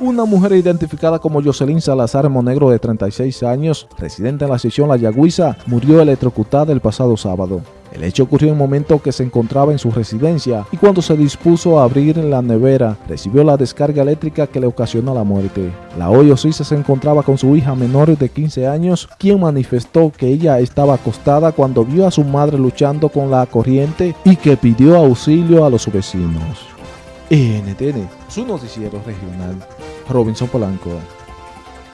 Una mujer identificada como Jocelyn Salazar Monegro de 36 años, residente en la sección La Yagüiza, murió electrocutada el pasado sábado. El hecho ocurrió en el momento que se encontraba en su residencia y cuando se dispuso a abrir la nevera, recibió la descarga eléctrica que le ocasionó la muerte. La hoy se encontraba con su hija menor de 15 años, quien manifestó que ella estaba acostada cuando vio a su madre luchando con la corriente y que pidió auxilio a los vecinos. NTN, su noticiero regional, Robinson Polanco.